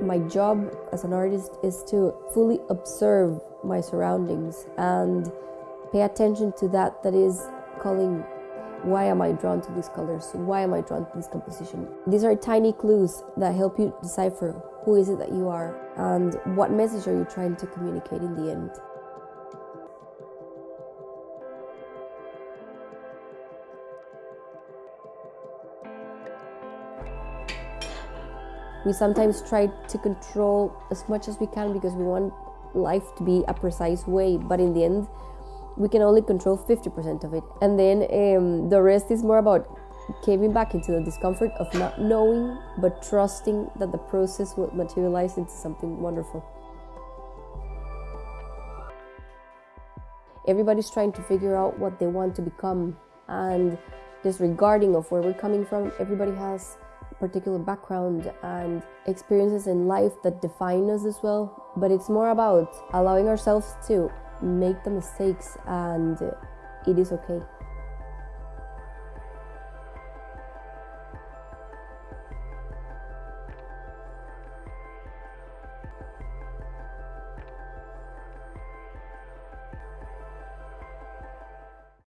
My job as an artist is to fully observe my surroundings and pay attention to that that is calling why am I drawn to these colors? Why am I drawn to this composition? These are tiny clues that help you decipher who is it that you are and what message are you trying to communicate in the end. We sometimes try to control as much as we can because we want life to be a precise way, but in the end, we can only control 50% of it. And then um, the rest is more about caving back into the discomfort of not knowing, but trusting that the process will materialize into something wonderful. Everybody's trying to figure out what they want to become, and disregarding of where we're coming from, everybody has particular background and experiences in life that define us as well. But it's more about allowing ourselves to make the mistakes and it is okay.